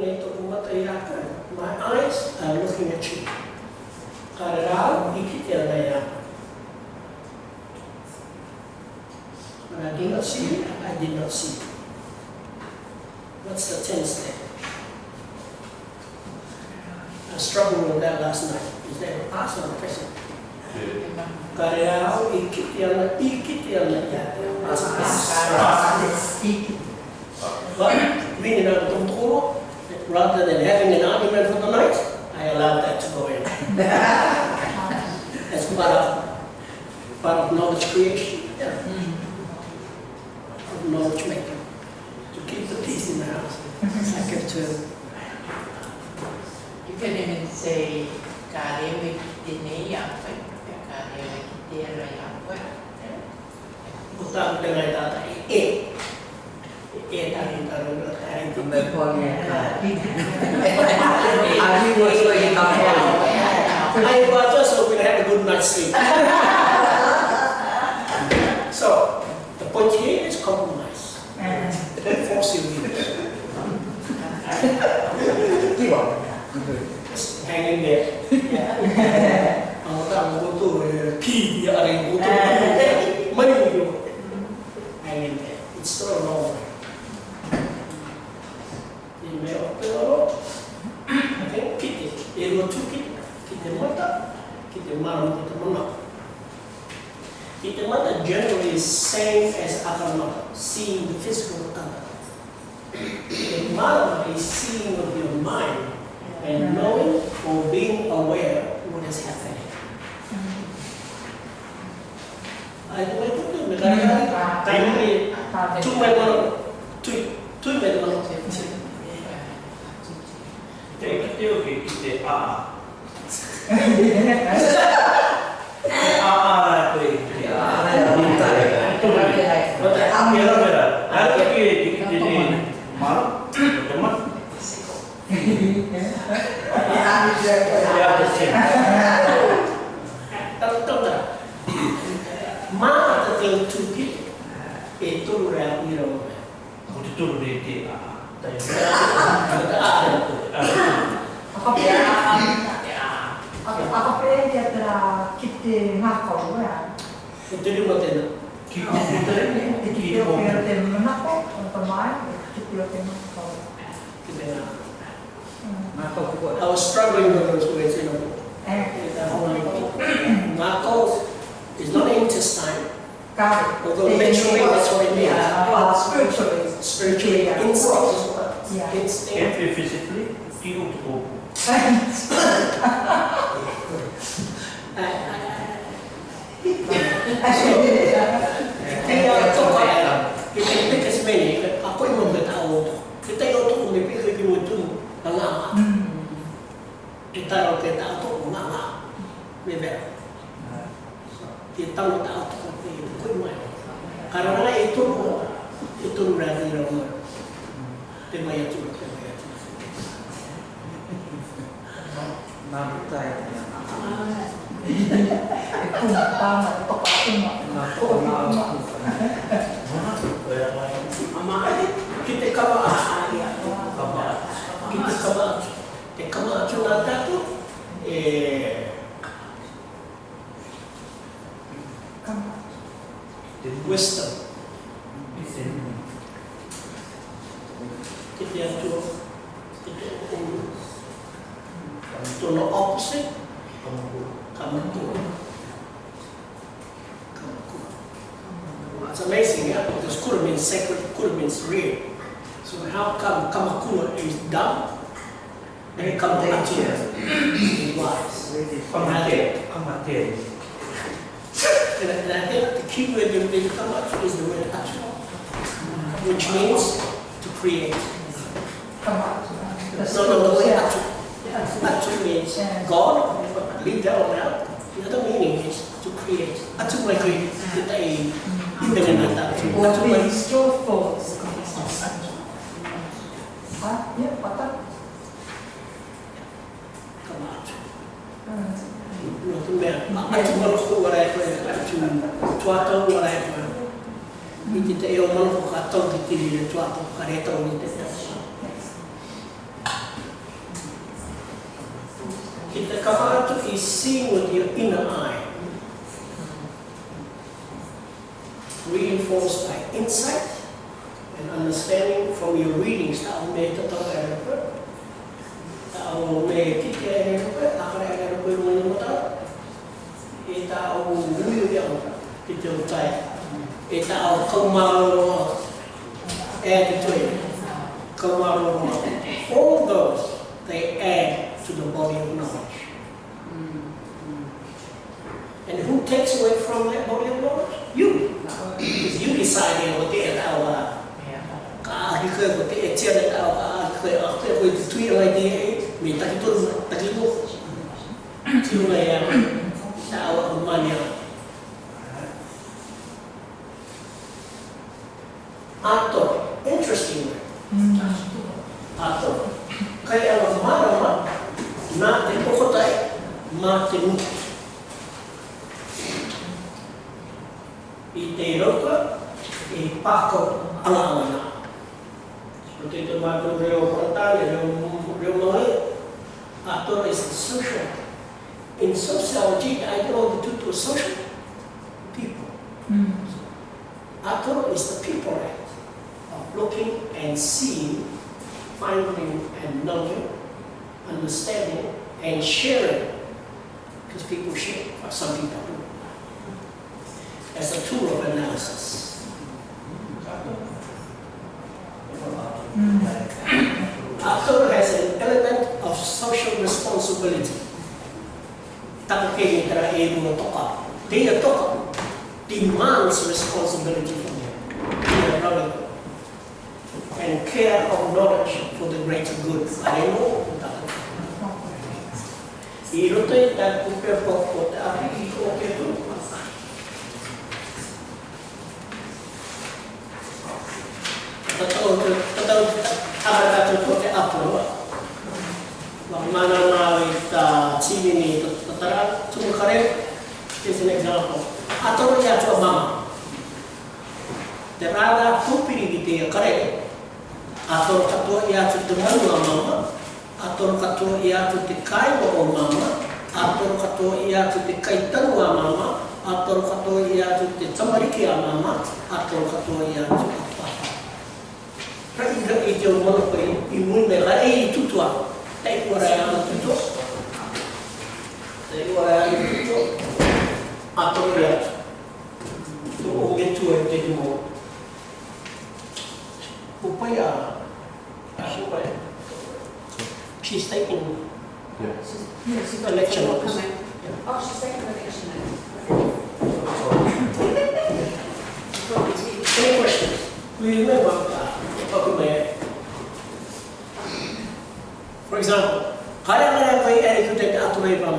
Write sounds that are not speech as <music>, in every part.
nei tōku mata i raka. My eyes are looking at you. Kāre rā, i ki te ana ia. When I did not see you, I did not see you. What's the tense there? I struggled with that last night. Is that a past or a present? Kāre rā, i ki te ana, i ki te ana ia. But being out of control, rather than having an argument for the night, I allowed that to go in. <laughs> As part of, part of knowledge creation, yeah, of knowledge making. To keep the peace in the house. I give to, You can even say, Karewe Kitene Yapai, Karewe Kitera Yapai. utang dengan tata e. Eh, Yeah, I was like, I was just hoping I had a good night's sleep. so, the point here is compromise. Mm. Force leaders. Give. Just hang in there. I'm going to go to P, I'm going to to kiti. Ero tu kiti. Kiti mata. Kiti maram kiti mana. Kiti mata generally is same as akal mata, seeing the physical other. Kiti maram is seeing of your mind and knowing or being aware what is happening. Ay, kung may tuloy, may kaya tayo ni two may mga, two, two may mga, AR. Itu? AR yang minta ya. Itu benar. Kamera benar. Te toro re te a. Tai. Itu dia buat ni. Ki ko te ki ko. Kita nak. Mako ko. I was struggling with those words, you know. Mako is not intestine, although literally that's what it means. Spiritually. Spiritually, instinct as well. Yeah. Instinct. Every physically ki o <laughs> e kuma tāma e papa kuma. Nā kōna ama. ai ki te kawa a āri atua. Ki te kawa. Te kawa atu nā tātu. E... Kama. The wisdom. Kamaku. Kamaku. It's amazing, yeah, because kura means sacred, kura means real. So how come kamakura is dumb? Then kamakatu is wise. Pamate. And I and I think the key word in the kamakatu is the word atu, which means to create. No, no, the word atu. Atu means God, but leave that one out. The other meaning is to create. Atu may create. Kita ay ibigay na atu. Atu may kamatu. No, tu me. Atu malu ko wala ko atu tuato wala ko. Iti te eo malu ko ka tau ki tiri le tuato ka re tau ni te te. Seeing with your inner eye, reinforced by insight and understanding from your readings. Akara kaya pa yung mga mata. E tao luyo yang kita utai. E tao kamaro attitude. Kamaro all those they add to the body of knowledge. Who takes away from that body of knowledge? You. Because you decided what they are our ka hi khơi của cái chia được đạo ka khơi ở cái với tùy lại đi mình ta cái tuần ta cái Itero ka, ipako ang angana. Seperti itu makna beliau pertanyaan, beliau, beliau mengalir. Ato is social. In sociology, I know the two social people. Mm. Ato is the people act of looking and seeing, finding and knowing, understanding and sharing. Because people share, some people do. As a tool of analysis. Hmm. Actor has an element of social responsibility. Tara e mo toka. Dia toka demands responsibility from him. Dia relevant. And care of knowledge for the greater good. Alemo Iro to ita kupe poko ta api iko ke tōtou, tōtou tāratatou ko te Aporoa. Mana nāu i tā tīmini tōtara, tūmu kare, is an example. Atoro i atua mama. Te rāna kūpiri ki te kare, atoro katoa i atu te manua mama, atoro katoa i atu te kaiwa o mama, atoro katoa i atu te kaitangua mama, atoro katoa i atu te tamariki a mama, atoro katoa i atu pratica était au monde il munera e il tutoiava lei guardava tutto lei guardava tutto appropriato obiettivamente di mondo o poi a ci stai con yeah. She's, yeah, she's lecture office. Yeah. Oh, she's taking the lecture now. Any questions? We remember For example, kare mara kai ere ki te atu nei pa.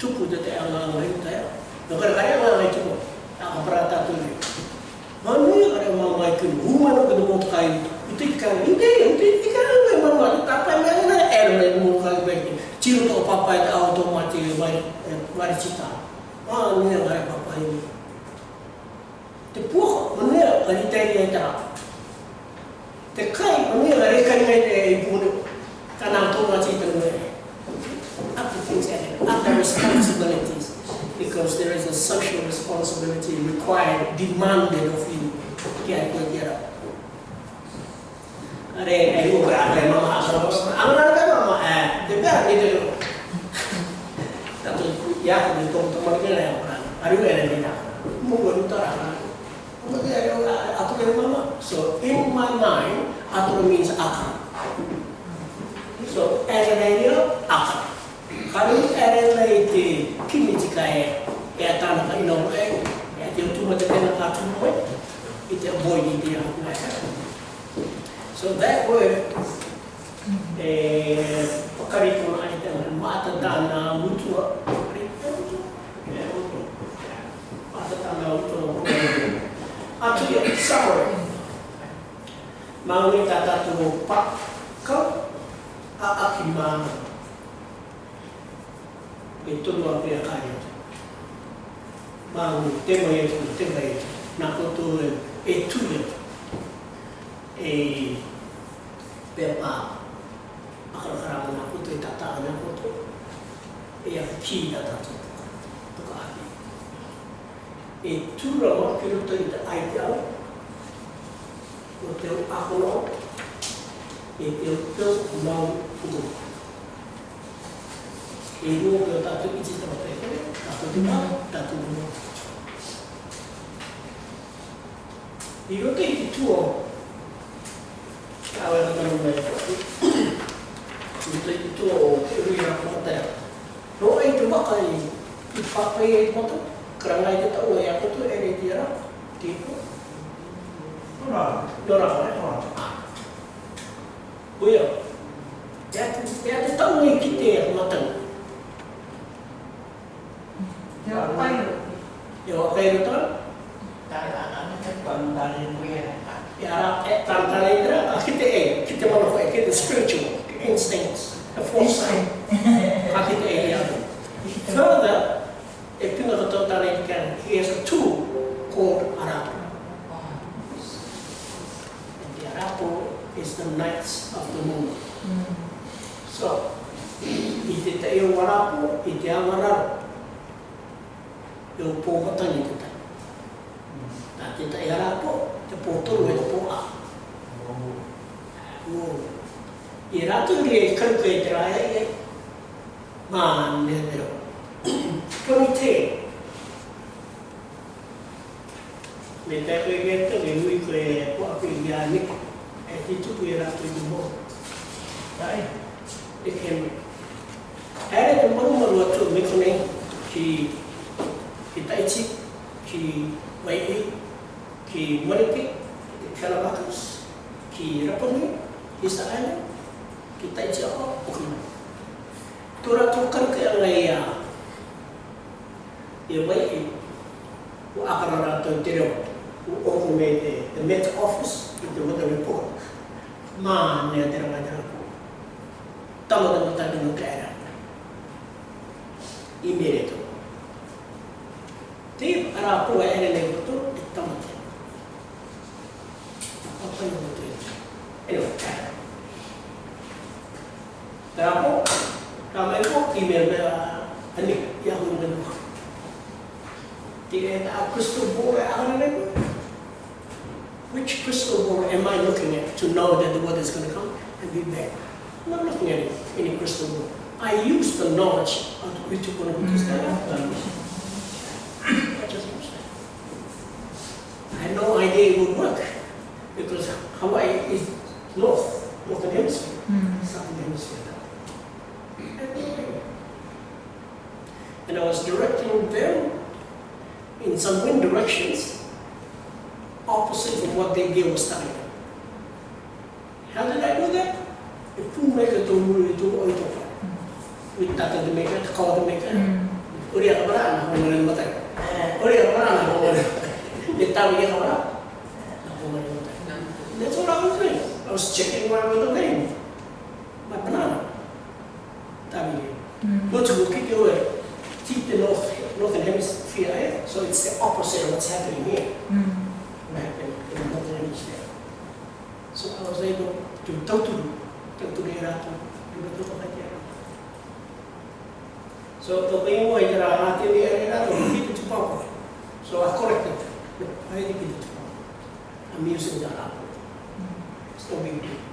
Tupu te te ao ngā ngā ta ea. No kare kare ngā koi tupu, a kapara ta nei. Ma nui kare mara koi kini, huma no kini mo kai, uti ka ngite, uti ka ngai mara koi, ta pa mea ngai ngā ere mei mo kai kai kini. Chiru to papai te ao to mati, mari chita. Ma nui kare papai ni. Te puha, mo nui a kare tei ngai でかいおめえが霊界にないで行くのかな友達いたのね up to things and up to responsibilities. Because there is a social responsibility required demanded of you. Get good get up are ai wo bra le mama aso amara ka mama eh de ba ni de tanto ya de tom tom ke le amara ari wo ere ni na mo go ni tora ma mo ke ari wo mama. So in my mind, atro means aka. So as a radio, aka. Kari ere lei te kimiti ka e, e a tana ka ino e, e te utuma te tena ka tumo i te avoi ni te aku mai ka. So that word, e, pakari kona ai te ane, mata tana mutua, pakari tana mutua, mata tana mutua, mata mutua, atu ia ki sawe. Maungi ta tatu o paka a aki maana. E tono a pia kai atu. Maungi te mai atu, te mai atu. Nā koto e e. E pia pā. Akarakarama nā koto e tata nā koto. E a ki nā tatu. E tūra ma ki roto i te ai te au, o te akono, e te o teo mau ugo. E rua ke o tātou te tama te kere, tātou te pā, tātou mua. I roto i te tua, Awe na tanu mai ko. I te i te tua o te uri rā kumatea. No ai te waka i i whakai e i motu, kerana dia tahu yang apa tu Eritrea lah? tipu. Orang. Dorang eh? Dorang oh ya is the nights of the moon. So, i te te eo warapo, i te awararo, e o pōhatani te tai. Nā te tai arapo, te pōtoru e te pō a. I rātu ri e karuka e te rāia i e, mā ne mero. Koni te, me te koe te, me hui koe e pua koe i a niko, itu ialah tribunal. Tapi, ikan, ada yang perlu meluatkan mengenai si kita ikut si bayi, si mereka, si kalabakus, si rapuni, si sahaja kita jawab. apa pun. Turut tukar ke yang lainnya, ya bayi, u akan rata terima. Who ultimately the Met Office in the Report. ma ne andrà Tamadan Tadino Kairan in merito. Tip era poi era le voto e tamadan. Bad? I'm not looking at it, any crystal ball. I use the knowledge of the critical and mm-hmm. I just use that. I had no idea it would work because Hawaii is north, northern hemisphere, mm-hmm. southern hemisphere. I had no idea. And I was directing them in some wind directions opposite from what they gave us telling them. How did I do that? E pūmeka tō muri tō oi tō whai. Ui tata te meka, te kawa te meka. Uri a kabara ana honga ni matai. Eh. Uri a kabara ana honga ni. E e kabara. Na honga matai. That's all I was doing. I was checking where I was. My banana. Tawi e. Motu ko kike oe. Ti te north, northern hemisphere eh? So it's the opposite of what's happening here. Hmm. Back in, in the northern hemisphere. So I was able to tauturu, tauturu e natin. Iba ito pa kaya. So, ito pa yung nanti dia natin yung kita cepat. we. So, aku correct it. I didn't keep it to. I'm using the apple. It's no big deal.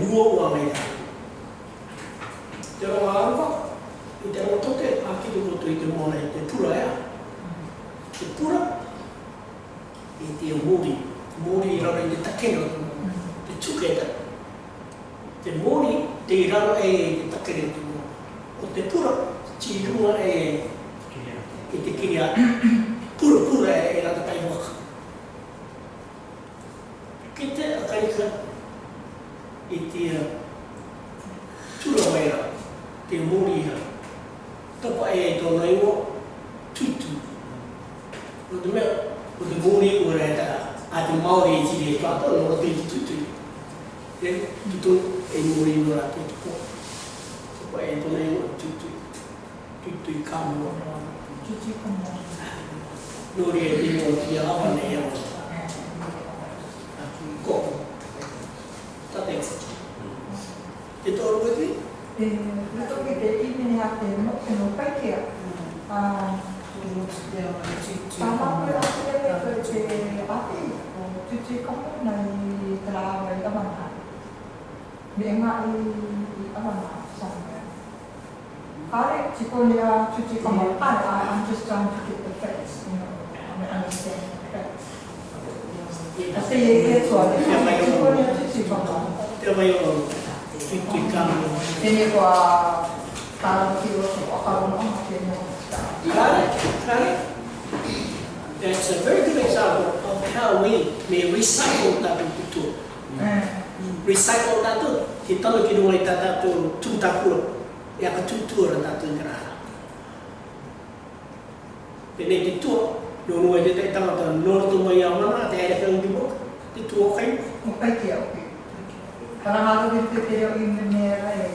Tomo ua mai tā. Te ronga aruwa, i te ronga toke, a ki te koto i te mona i te pura ea. Te pura, i te mori, mori i rara i te takena, te tuketa. Te mori, te i raro e i te takena tu mōri. O te pura, ti runga e i te kiria tūra wera, te mōriha. Tapa e e tōna iwa, tūtū. O te mea, o te mōri o rei tā, a te Māori e tīre e tāta, o te i tūtū. E, tūtū e mōri o rā tō tūpō. Tapa e tōna iwa, tūtū. Tūtū i kāmua. Tūtū i kāmua. Nōri e tīmo o tīa awa nei awa. Je to odvodí? Proto by děti měla jedno, jedno pekě. A Sama ah, ah, quella sera che c'è a tempo, tutti comuni tra le domande. Bima i eh, domande, eh, ah, sempre. Fare ci voglia tutti i comuni. Ah, I'm just trying to get the facts, you know, I understand the facts. Se è che suona, ci voglia tutti i comuni. 一個一間喎。你呢個啊，大陸叫我學下咁啊，點啊？嗱咧，嗱咧，that's lah, lah, lah. a very good example of how we may recycle that tool. Recycle that tool, kita lagi mulai tata tool, tool tool, ya ke tool tata tool kerana. Ini di tool, dulu aja kita tahu tahu, nol tu melayu mana, tiada yang dibuka, di tool kain. Okay, okay. para a Rádio Verdadeira e Mineira é